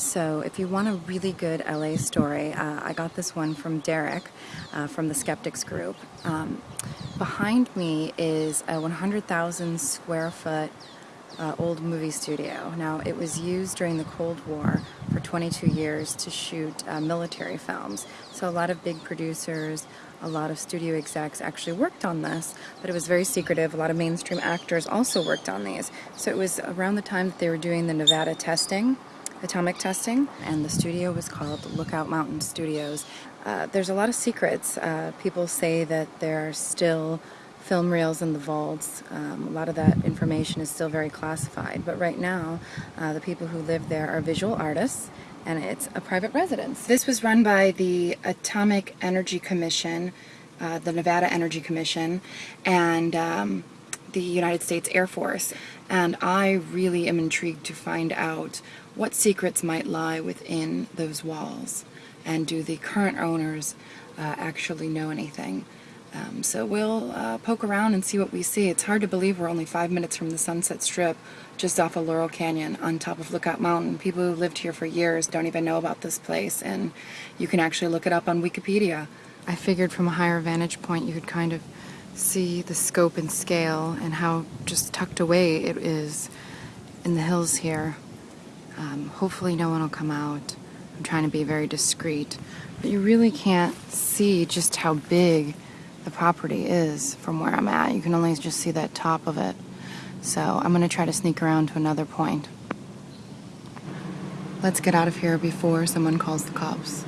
So if you want a really good LA story, uh, I got this one from Derek uh, from the Skeptics Group. Um, behind me is a 100,000 square foot uh, old movie studio. Now it was used during the Cold War for 22 years to shoot uh, military films. So a lot of big producers, a lot of studio execs actually worked on this, but it was very secretive. A lot of mainstream actors also worked on these. So it was around the time that they were doing the Nevada testing atomic testing and the studio was called Lookout Mountain Studios. Uh, there's a lot of secrets. Uh, people say that there are still film reels in the vaults. Um, a lot of that information is still very classified, but right now uh, the people who live there are visual artists and it's a private residence. This was run by the Atomic Energy Commission, uh, the Nevada Energy Commission, and um, the United States Air Force. And I really am intrigued to find out what secrets might lie within those walls. And do the current owners uh, actually know anything? Um, so we'll uh, poke around and see what we see. It's hard to believe we're only five minutes from the Sunset Strip, just off of Laurel Canyon, on top of Lookout Mountain. People who lived here for years don't even know about this place, and you can actually look it up on Wikipedia. I figured from a higher vantage point you could kind of see the scope and scale and how just tucked away it is in the hills here. Um, hopefully no one will come out. I'm trying to be very discreet, but you really can't see just how big the property is from where I'm at. You can only just see that top of it. So I'm going to try to sneak around to another point. Let's get out of here before someone calls the cops.